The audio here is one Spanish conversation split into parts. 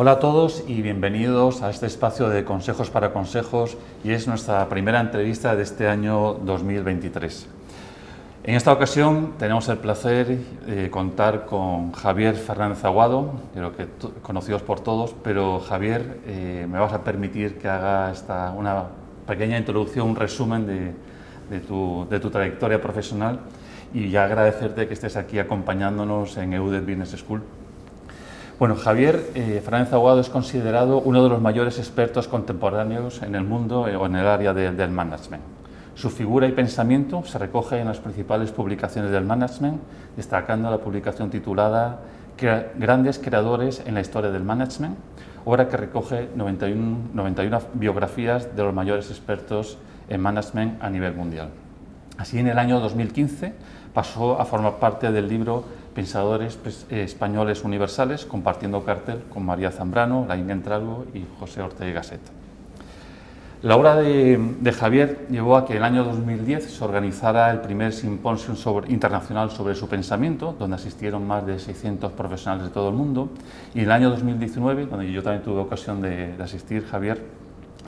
Hola a todos y bienvenidos a este espacio de Consejos para Consejos y es nuestra primera entrevista de este año 2023. En esta ocasión tenemos el placer de contar con Javier Fernández Aguado, creo que conocidos por todos, pero Javier, eh, me vas a permitir que haga esta, una pequeña introducción, un resumen de, de, tu, de tu trayectoria profesional y ya agradecerte que estés aquí acompañándonos en EUDET Business School. Bueno, Javier eh, Fernández Aguado es considerado uno de los mayores expertos contemporáneos en el mundo eh, o en el área del management. Su figura y pensamiento se recoge en las principales publicaciones del management, destacando la publicación titulada Grandes creadores en la historia del management, obra que recoge 91, 91 biografías de los mayores expertos en management a nivel mundial. Así, en el año 2015 pasó a formar parte del libro Pensadores pues, eh, Españoles Universales, compartiendo cartel con María Zambrano, Laín Entralgo y José Ortega Gasset. La obra de, Javier llevó a que en el año 2010 se organizara el primer simposio internacional sobre su pensamiento, donde asistieron más de 600 profesionales de todo el mundo, y en el año 2019, donde yo también tuve ocasión de, de asistir, Javier,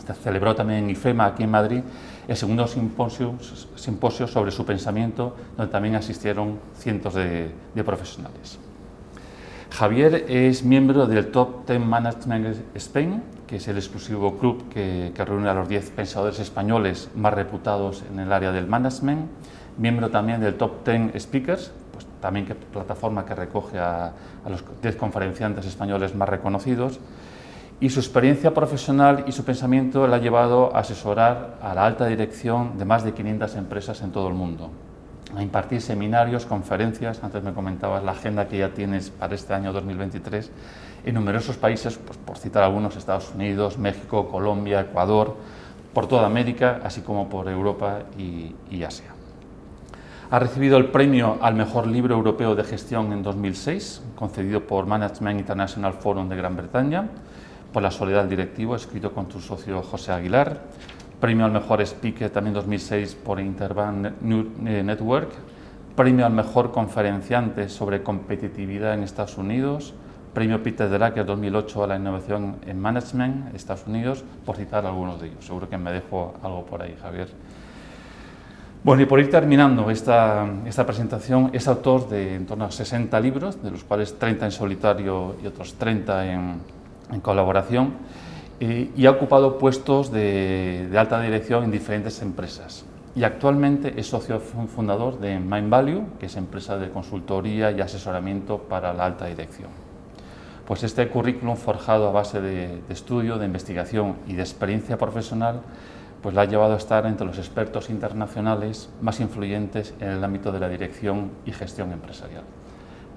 se celebró también en IFEMA, aquí en Madrid, el segundo simposio, simposio sobre su pensamiento, donde también asistieron cientos de, profesionales. Javier es miembro del Top 10 Management Spain, que es el exclusivo club que, reúne a los 10 pensadores españoles más reputados en el área del management, miembro también del Top 10 Speakers, pues también que plataforma que recoge a, a los 10 conferenciantes españoles más reconocidos, y su experiencia profesional y su pensamiento le ha llevado a asesorar a la alta dirección de más de 500 empresas en todo el mundo, a impartir seminarios, conferencias, antes me comentabas la agenda que ya tienes para este año 2023, en numerosos países, pues por citar algunos, Estados Unidos, México, Colombia, Ecuador, por toda América, así como por Europa y, y Asia. Ha recibido el premio al mejor libro europeo de gestión en 2006, concedido por Management International Forum de Gran Bretaña, por La soledad del directivo, escrito con tu socio José Aguilar, premio al mejor speaker también 2006 por Interbank eh, Network, premio al mejor conferenciante sobre competitividad en Estados Unidos, premio Peter Drucker 2008 a la innovación en management Estados Unidos, por citar algunos de ellos. Seguro que me dejo algo por ahí, Javier. Bueno, y por ir terminando esta, esta presentación, es autor de en torno a 60 libros, de los cuales 30 en solitario y otros 30 en, en colaboración y ha ocupado puestos de, alta dirección en diferentes empresas. Y actualmente es socio fundador de Mind Value, que es empresa de consultoría y asesoramiento para la alta dirección. Pues este currículum forjado a base de, estudio, de investigación y de experiencia profesional, pues la ha llevado a estar entre los expertos internacionales más influyentes en el ámbito de la dirección y gestión empresarial.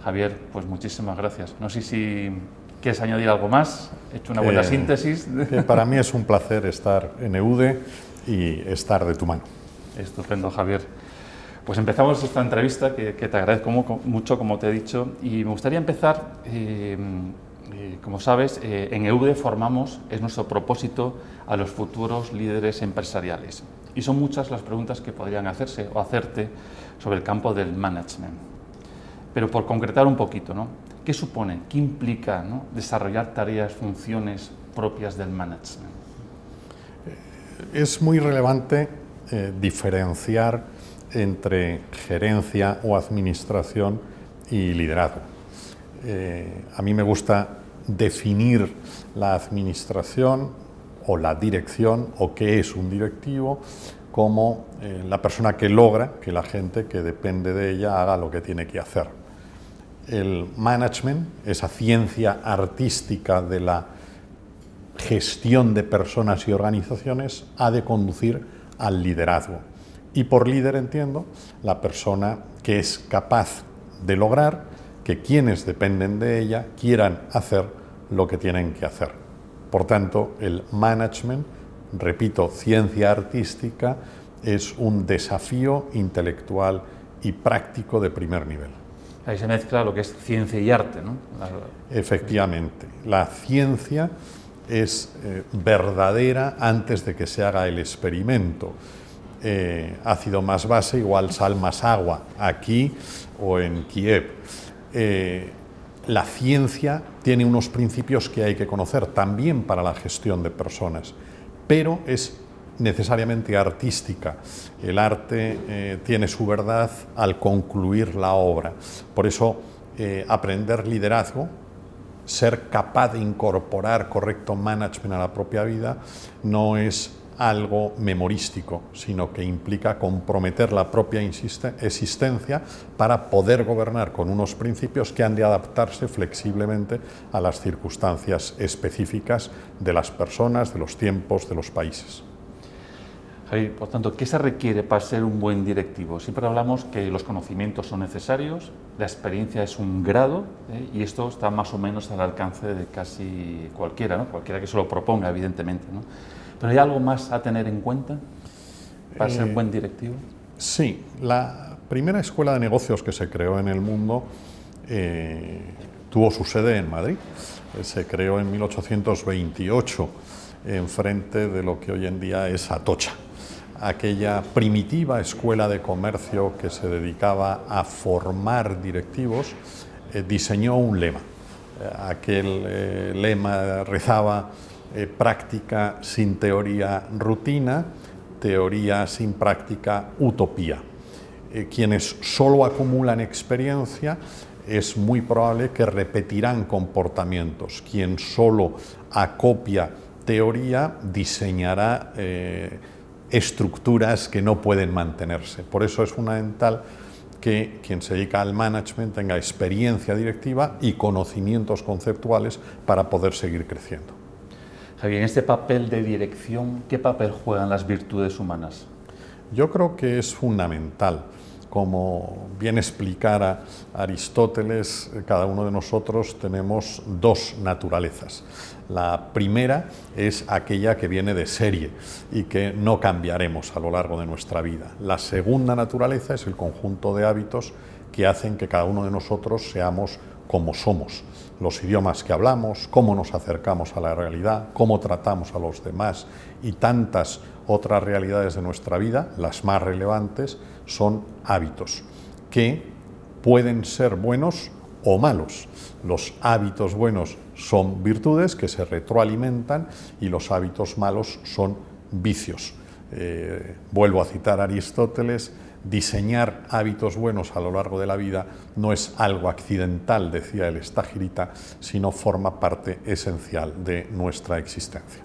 Javier, pues muchísimas gracias. No sé si ¿Quieres añadir algo más? He hecho una buena eh, síntesis. para mí es un placer estar en EUDE y estar de tu mano. Estupendo, Javier. Pues empezamos esta entrevista, que, te agradezco mucho, como te he dicho, y me gustaría empezar, eh, eh, como sabes, en EUDE formamos, es nuestro propósito, a los futuros líderes empresariales. Y son muchas las preguntas que podrían hacerse o hacerte sobre el campo del management. Pero por concretar un poquito, ¿no? ¿Qué supone? ¿Qué implica desarrollar tareas, funciones propias del management? Es muy relevante eh, diferenciar entre gerencia o administración y liderazgo. Eh, a mí me gusta definir la administración o la dirección o qué es un directivo como eh, la persona que logra que la gente que depende de ella haga lo que tiene que hacer el management, esa ciencia artística de la gestión de personas y organizaciones, ha de conducir al liderazgo. Y por líder entiendo la persona que es capaz de lograr que quienes dependen de ella quieran hacer lo que tienen que hacer. Por tanto, el management, repito, ciencia artística, es un desafío intelectual y práctico de primer nivel. Ahí se mezcla lo que es ciencia y arte, ¿no? Efectivamente. La ciencia es eh, verdadera antes de que se haga el experimento. Eh, ácido más base igual sal más agua, aquí o en Kiev. Eh, la ciencia tiene unos principios que hay que conocer también para la gestión de personas, pero es necesariamente artística. El arte eh, tiene su verdad al concluir la obra. Por eso, eh, aprender liderazgo, ser capaz de incorporar correcto management a la propia vida, no es algo memorístico, sino que implica comprometer la propia existencia para poder gobernar con unos principios que han de adaptarse flexiblemente a las circunstancias específicas de las personas, de los tiempos, de los países. Javier, por tanto, ¿qué se requiere para ser un buen directivo? Siempre hablamos que los conocimientos son necesarios, la experiencia es un grado ¿eh? y esto está más o menos al alcance de casi cualquiera, ¿no? cualquiera que se lo proponga, evidentemente. ¿no? ¿Pero hay algo más a tener en cuenta para ser un eh, buen directivo? Sí, la primera escuela de negocios que se creó en el mundo eh, tuvo su sede en Madrid. Eh, se creó en 1828 enfrente de lo que hoy en día es Atocha, aquella primitiva escuela de comercio que se dedicaba a formar directivos, diseñó un lema. aquel lema rezaba eh, práctica sin teoría rutina, teoría sin práctica utopía. Eh, quienes solo acumulan experiencia es muy probable que repetirán comportamientos. Quien solo acopia teoría diseñará eh, estructuras que no pueden mantenerse. Por eso es fundamental que quien se dedica al management tenga experiencia directiva y conocimientos conceptuales para poder seguir creciendo. Javier, en este papel de dirección, ¿qué papel juegan las virtudes humanas? Yo creo que es fundamental. Como bien explicara Aristóteles, cada uno de nosotros tenemos dos naturalezas. La primera es aquella que viene de serie y que no cambiaremos a lo largo de nuestra vida. La segunda naturaleza es el conjunto de hábitos que hacen que cada uno de nosotros seamos como somos los idiomas que hablamos, cómo nos acercamos a la realidad, cómo tratamos a los demás y tantas otras realidades de nuestra vida, las más relevantes, son hábitos que pueden ser buenos o malos. Los hábitos buenos son virtudes que se retroalimentan y los hábitos malos son vicios. Eh, vuelvo a citar a Aristóteles, diseñar hábitos buenos a lo largo de la vida no es algo accidental, decía el Estagirita, sino forma parte esencial de nuestra existencia.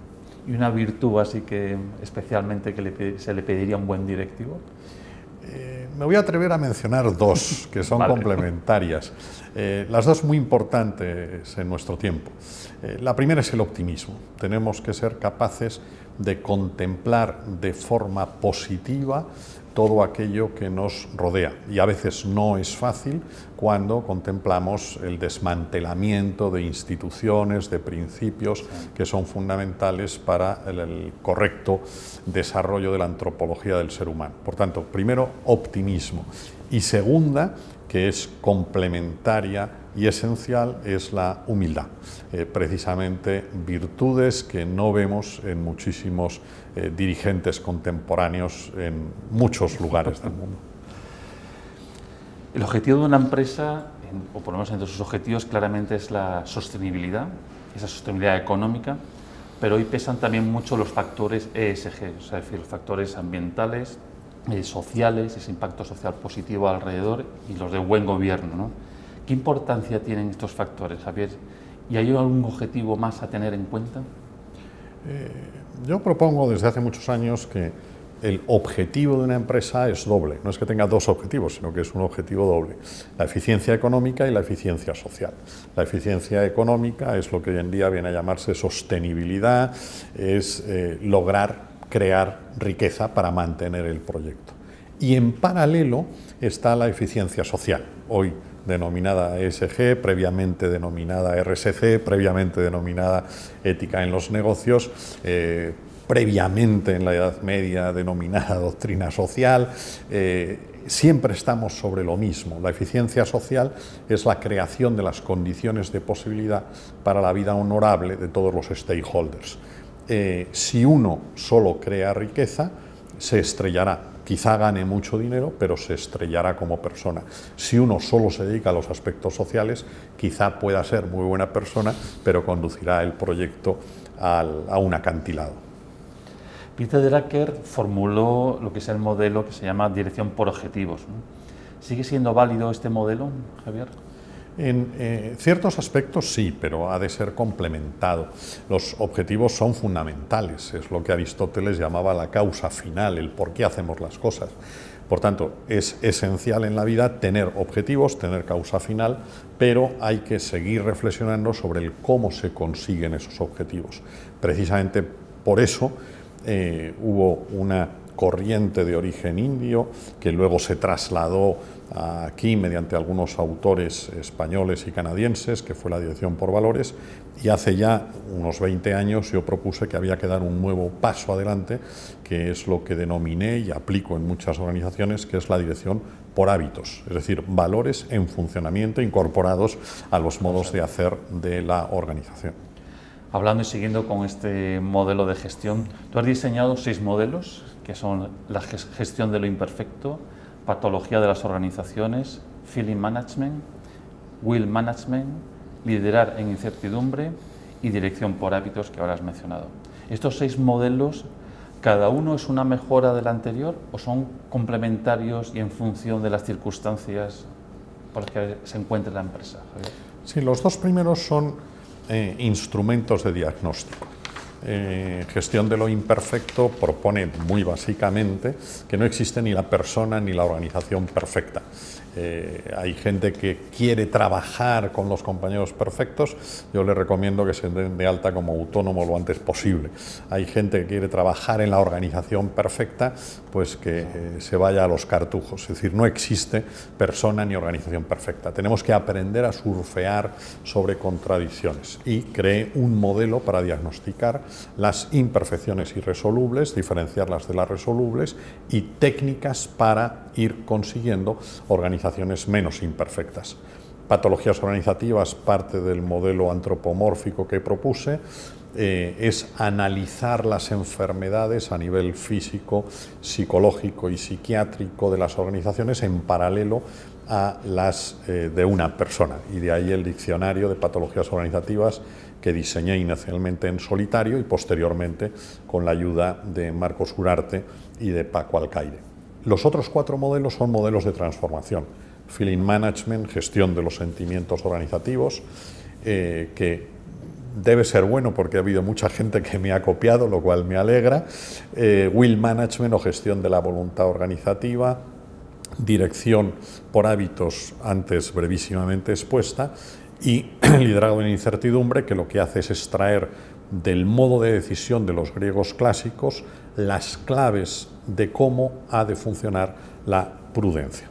¿Y una virtud así que especialmente que se le pediría a un buen directivo? Eh, me voy a atrever a mencionar dos que son complementarias, eh, las dos muy importantes en nuestro tiempo. Eh, la primera es el optimismo. Tenemos que ser capaces de contemplar de forma positiva todo aquello que nos rodea. Y a veces no es fácil cuando contemplamos el desmantelamiento de instituciones, de principios que son fundamentales para el, correcto desarrollo de la antropología del ser humano. Por tanto, primero, optimismo. Y segunda, que es complementaria y esencial es la humildad, eh, precisamente virtudes que no vemos en muchísimos eh, dirigentes contemporáneos en muchos lugares del mundo. El objetivo de una empresa, o por lo menos entre sus objetivos, claramente es la sostenibilidad, esa sostenibilidad económica, pero hoy pesan también mucho los factores ESG, es decir, los factores ambientales, eh, sociales, ese impacto social positivo alrededor y los de buen gobierno. ¿no? ¿Qué importancia tienen estos factores, Javier? ¿Y hay algún objetivo más a tener en cuenta? Eh, yo propongo desde hace muchos años que el objetivo de una empresa es doble. No es que tenga dos objetivos, sino que es un objetivo doble. La eficiencia económica y la eficiencia social. La eficiencia económica es lo que hoy en día viene a llamarse sostenibilidad, es eh, lograr crear riqueza para mantener el proyecto. Y en paralelo está la eficiencia social. Hoy denominada ESG, previamente denominada RSC, previamente denominada ética en los negocios, eh, previamente en la Edad Media denominada doctrina social. Eh, siempre estamos sobre lo mismo. La eficiencia social es la creación de las condiciones de posibilidad para la vida honorable de todos los stakeholders. Eh, si uno solo crea riqueza, se estrellará quizá gane mucho dinero, pero se estrellará como persona. Si uno solo se dedica a los aspectos sociales, quizá pueda ser muy buena persona, pero conducirá el proyecto a un acantilado. Peter Drucker formuló lo que es el modelo que se llama dirección por objetivos. ¿Sigue siendo válido este modelo, Javier? En eh, ciertos aspectos sí, pero ha de ser complementado. Los objetivos son fundamentales, es lo que Aristóteles llamaba la causa final, el por qué hacemos las cosas. Por tanto, es esencial en la vida tener objetivos, tener causa final, pero hay que seguir reflexionando sobre el cómo se consiguen esos objetivos. Precisamente por eso eh, hubo una corriente de origen indio que luego se trasladó aquí mediante algunos autores españoles y canadienses, que fue la Dirección por Valores, y hace ya unos 20 años yo propuse que había que dar un nuevo paso adelante, que es lo que denominé y aplico en muchas organizaciones, que es la Dirección por hábitos, es decir, valores en funcionamiento incorporados a los modos de hacer de la organización. Hablando y siguiendo con este modelo de gestión, tú has diseñado seis modelos, que son la gestión de lo imperfecto, patología de las organizaciones, feeling management, will management, liderar en incertidumbre y dirección por hábitos que ahora has mencionado. Estos seis modelos, ¿cada uno es una mejora del anterior o son complementarios y en función de las circunstancias por las que se encuentra la empresa? Sí, los dos primeros son eh, instrumentos de diagnóstico. Eh, gestión de lo imperfecto propone muy básicamente que no existe ni la persona ni la organización perfecta. Eh, hay gente que quiere trabajar con los compañeros perfectos, yo le recomiendo que se den de alta como autónomo lo antes posible. Hay gente que quiere trabajar en la organización perfecta, pues que eh, se vaya a los cartujos. Es decir, no existe persona ni organización perfecta. Tenemos que aprender a surfear sobre contradicciones y cree un modelo para diagnosticar las imperfecciones irresolubles, diferenciarlas de las resolubles y técnicas para ir consiguiendo organizaciones menos imperfectas. Patologías organizativas, parte del modelo antropomórfico que propuse, eh, es analizar las enfermedades a nivel físico, psicológico y psiquiátrico de las organizaciones en paralelo a las eh, de una persona. Y de ahí el diccionario de patologías organizativas que diseñé inicialmente en solitario y posteriormente con la ayuda de Marcos Urarte y de Paco Alcaide. Los otros cuatro modelos son modelos de transformación. Feeling Management, gestión de los sentimientos organizativos, eh, que debe ser bueno porque ha habido mucha gente que me ha copiado, lo cual me alegra. Eh, will Management o gestión de la voluntad organizativa, dirección por hábitos antes brevísimamente expuesta y liderazgo en incertidumbre que lo que hace es extraer del modo de decisión de los griegos clásicos las claves de cómo ha de funcionar la prudencia.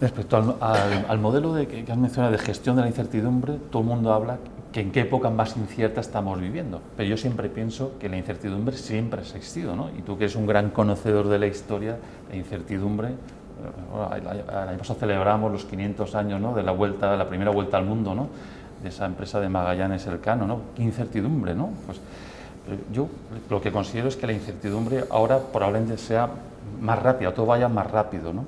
Respecto al, modelo de, que has mencionado de gestión de la incertidumbre, todo el mundo habla que en qué época más incierta estamos viviendo, pero yo siempre pienso que la incertidumbre siempre ha existido, ¿no? y tú que eres un gran conocedor de la historia, la incertidumbre, el año pasado celebramos los 500 años ¿no? de la vuelta, la primera vuelta al mundo, ¿no? de esa empresa de Magallanes Elcano, ¿no? qué incertidumbre, ¿no? Pues, yo lo que considero es que la incertidumbre ahora probablemente sea más rápida, todo vaya más rápido. ¿no?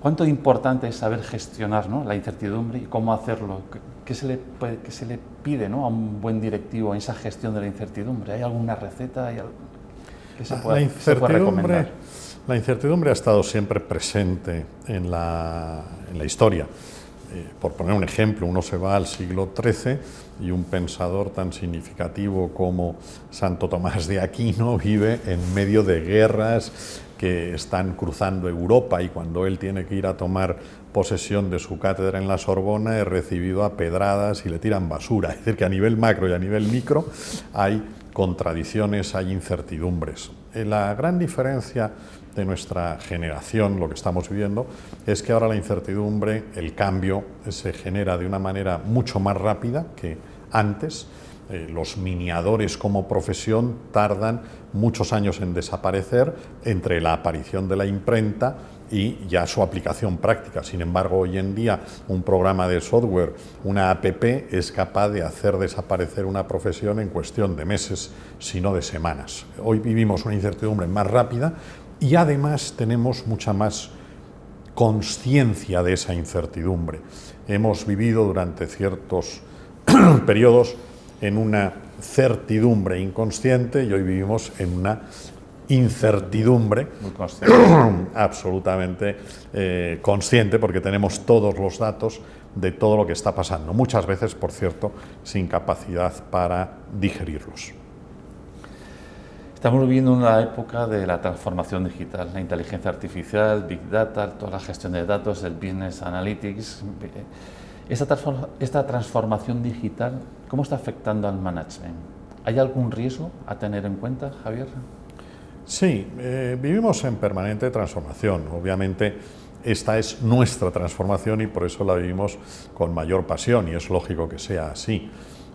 ¿Cuánto importante es saber gestionar ¿no? la incertidumbre y cómo hacerlo? ¿Qué se le, qué se le pide ¿no? a un buen directivo en esa gestión de la incertidumbre? ¿Hay alguna receta? ¿Hay ¿Qué se puede, la incertidumbre, recomendar? La incertidumbre ha estado siempre presente en la, en la historia. Eh, por poner un ejemplo, uno se va al siglo XIII y un pensador tan significativo como Santo Tomás de Aquino vive en medio de guerras que están cruzando Europa y cuando él tiene que ir a tomar posesión de su cátedra en la Sorbona es recibido a pedradas y le tiran basura. Es decir, que a nivel macro y a nivel micro hay contradicciones, hay incertidumbres. Eh, la gran diferencia de nuestra generación, lo que estamos viviendo, es que ahora la incertidumbre, el cambio, se genera de una manera mucho más rápida que antes. Eh, los miniadores como profesión tardan muchos años en desaparecer entre la aparición de la imprenta y ya su aplicación práctica. Sin embargo, hoy en día un programa de software, una app, es capaz de hacer desaparecer una profesión en cuestión de meses, si no de semanas. Hoy vivimos una incertidumbre más rápida y además tenemos mucha más conciencia de esa incertidumbre. Hemos vivido durante ciertos periodos en una certidumbre inconsciente y hoy vivimos en una incertidumbre absolutamente eh, consciente porque tenemos todos los datos de todo lo que está pasando, muchas veces, por cierto, sin capacidad para digerirlos. Estamos viviendo una época de la transformación digital, la inteligencia artificial, Big Data, toda la gestión de datos, el Business Analytics. Esta, esta transformación digital, ¿cómo está afectando al management? ¿Hay algún riesgo a tener en cuenta, Javier? Sí, eh, vivimos en permanente transformación. Obviamente, esta es nuestra transformación y por eso la vivimos con mayor pasión y es lógico que sea así.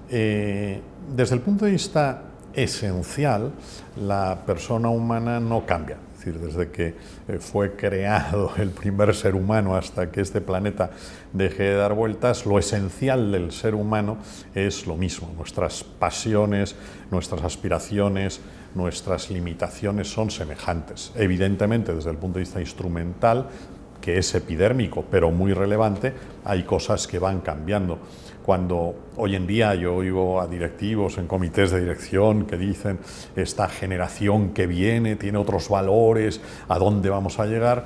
Eh, desde el punto de vista esencial, la persona humana no cambia. Es decir, desde que eh, fue creado el primer ser humano hasta que este planeta deje de dar vueltas, lo esencial del ser humano es lo mismo. Nuestras pasiones, nuestras aspiraciones, nuestras limitaciones son semejantes. Evidentemente, desde el punto de vista instrumental, que es epidérmico, pero muy relevante, hay cosas que van cambiando. Cuando hoy en día yo oigo a directivos en comités de dirección que dicen esta generación que viene tiene otros valores, ¿a dónde vamos a llegar?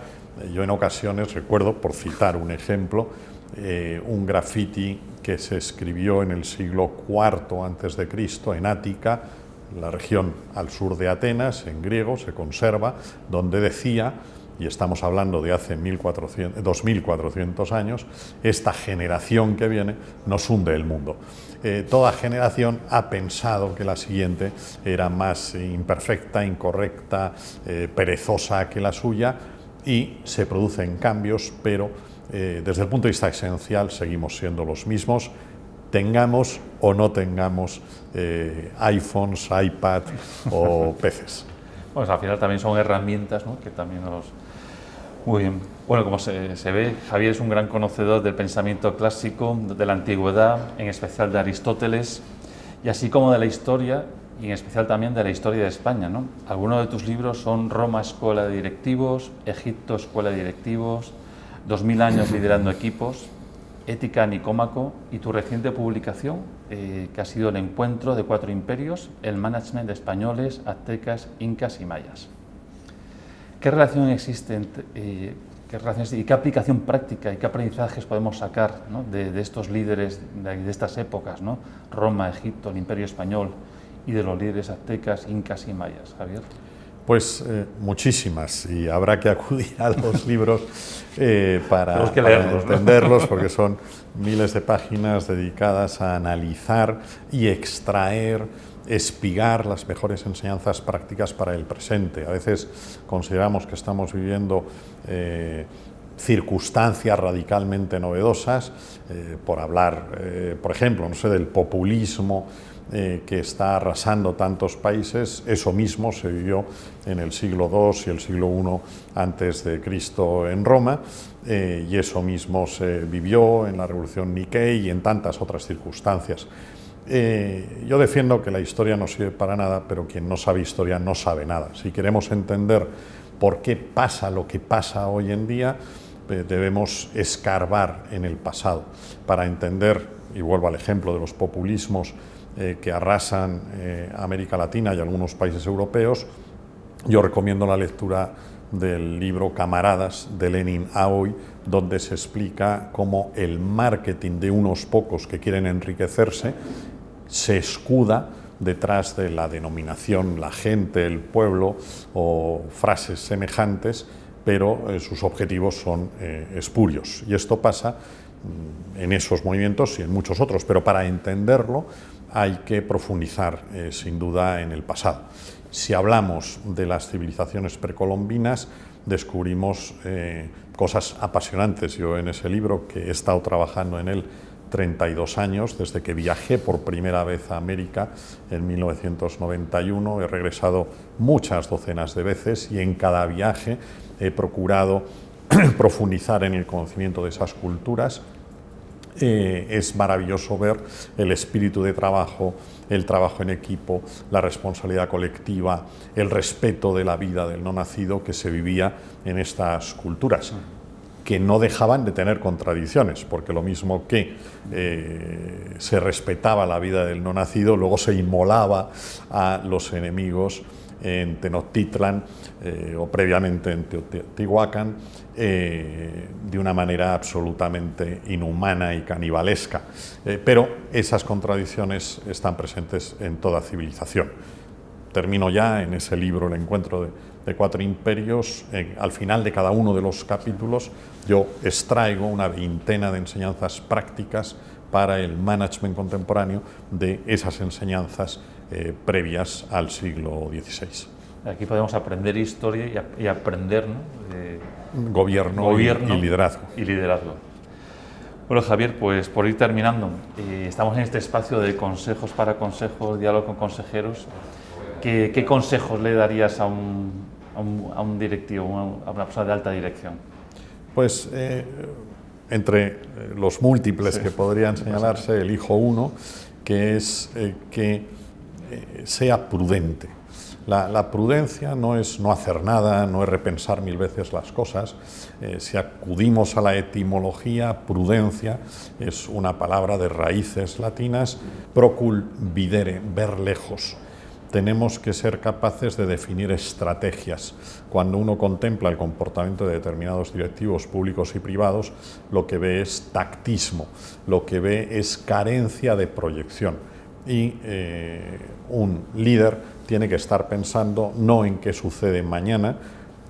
Yo en ocasiones recuerdo, por citar un ejemplo, eh, un graffiti que se escribió en el siglo IV antes de Cristo en Ática, la región al sur de Atenas, en griego, se conserva, donde decía y estamos hablando de hace 2.400 años, esta generación que viene nos hunde el mundo. Eh, toda generación ha pensado que la siguiente era más imperfecta, incorrecta, eh, perezosa que la suya y se producen cambios, pero eh, desde el punto de vista esencial seguimos siendo los mismos, tengamos o no tengamos iPhones, iPad o PCs. Pues al final también son herramientas que también nos, muy bien. Bueno, como se, ve, Javier es un gran conocedor del pensamiento clásico, de la antigüedad, en especial de Aristóteles, y así como de la historia, y en especial también de la historia de España. ¿no? Algunos de tus libros son Roma, Escuela de Directivos, Egipto, Escuela de Directivos, 2000 años liderando equipos, Ética Nicómaco y tu reciente publicación, eh, que ha sido el encuentro de cuatro imperios, el management de españoles, aztecas, incas y mayas. ¿Qué relación existe eh, qué relaciones, y qué aplicación práctica y qué aprendizajes podemos sacar de, estos líderes de, estas épocas, ¿no? Roma, Egipto, el Imperio Español y de los líderes aztecas, incas y mayas? Javier. Pues eh, muchísimas y habrá que acudir a los libros eh, para, entenderlos porque son miles de páginas dedicadas a analizar y extraer espigar las mejores enseñanzas prácticas para el presente. A veces consideramos que estamos viviendo eh, circunstancias radicalmente novedosas, por hablar, por ejemplo, no sé, del populismo que está arrasando tantos países, eso mismo se vivió en el siglo II y el siglo I antes de Cristo en Roma, y eso mismo se vivió en la Revolución Nikkei y en tantas otras circunstancias. Eh, yo defiendo que la historia no sirve para nada, pero quien no sabe historia no sabe nada. Si queremos entender por qué pasa lo que pasa hoy en día, eh, debemos escarbar en el pasado para entender, y vuelvo al ejemplo de los populismos eh, que arrasan América Latina y algunos países europeos, yo recomiendo la lectura del libro Camaradas de Lenin a donde se explica cómo el marketing de unos pocos que quieren enriquecerse se escuda detrás de la denominación la gente, el pueblo o frases semejantes, pero eh, sus objetivos son eh, espurios. Y esto pasa mm, en esos movimientos y en muchos otros, pero para entenderlo hay que profundizar eh, sin duda en el pasado. Si hablamos de las civilizaciones precolombinas, descubrimos cosas apasionantes. Yo en ese libro, que he estado trabajando en él 32 años, desde que viajé por primera vez a América en 1991. He regresado muchas docenas de veces y en cada viaje he procurado profundizar en el conocimiento de esas culturas eh, es maravilloso ver el espíritu de trabajo, el trabajo en equipo, la responsabilidad colectiva, el respeto de la vida del no nacido que se vivía en estas culturas que no dejaban de tener contradicciones, porque lo mismo que eh, se respetaba la vida del no nacido, luego se inmolaba a los enemigos en Tenochtitlan eh, o previamente en Teotihuacán eh, de una manera absolutamente inhumana y canibalesca. pero esas contradicciones están presentes en toda civilización. Termino ya en ese libro, El encuentro de cuatro imperios, al final de cada uno de los capítulos yo extraigo una veintena de enseñanzas prácticas para el management contemporáneo de esas enseñanzas eh, previas al siglo XVI. Aquí podemos aprender historia y, aprender gobierno, y, liderazgo. Y liderazgo. Bueno, Javier, pues por ir terminando, eh, estamos en este espacio de consejos para consejos, diálogo con consejeros. ¿Qué, consejos le darías a un, a un, directivo, a una persona de alta dirección? Pues eh, entre eh, los múltiples que podrían señalarse, elijo uno, que es eh, sea prudente. La, prudencia no es no hacer nada, no es repensar mil veces las cosas. si acudimos a la etimología, prudencia es una palabra de raíces latinas, procul videre, ver lejos tenemos que ser capaces de definir estrategias. Cuando uno contempla el comportamiento de determinados directivos públicos y privados, lo que ve es tactismo, lo que ve es carencia de proyección. Y eh, un líder tiene que estar pensando no en qué sucede mañana,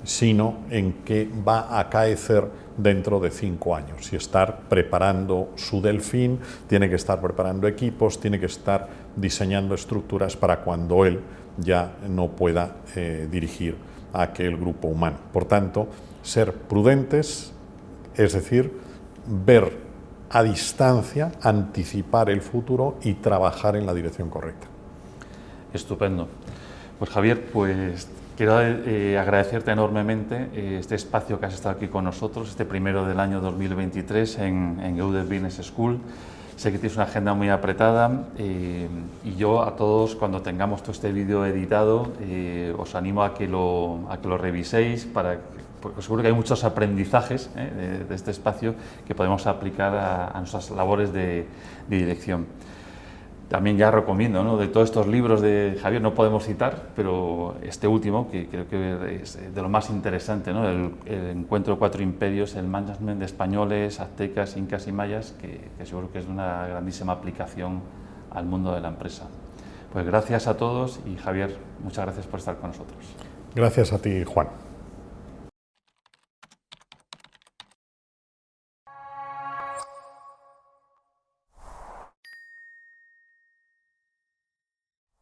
sino en qué va a acaecer dentro de cinco años y estar preparando su delfín, tiene que estar preparando equipos, tiene que estar diseñando estructuras para cuando él ya no pueda eh, dirigir a aquel grupo humano. Por tanto, ser prudentes, es decir, ver a distancia, anticipar el futuro y trabajar en la dirección correcta. Estupendo. Pues Javier, pues Quiero eh, agradecerte enormemente eh, este espacio que has estado aquí con nosotros, este primero del año 2023 en, en Business School. Sé que tienes una agenda muy apretada eh, y yo a todos cuando tengamos todo este vídeo editado os animo a que lo, a que lo reviséis para porque seguro que hay muchos aprendizajes de, este espacio que podemos aplicar a, nuestras labores de dirección. También ya recomiendo, ¿no? de todos estos libros de Javier no podemos citar, pero este último, que creo que es de lo más interesante, ¿no? el, encuentro de cuatro imperios, el management de españoles, aztecas, incas y mayas, que, que seguro que es de una grandísima aplicación al mundo de la empresa. Pues gracias a todos y Javier, muchas gracias por estar con nosotros. Gracias a ti, Juan.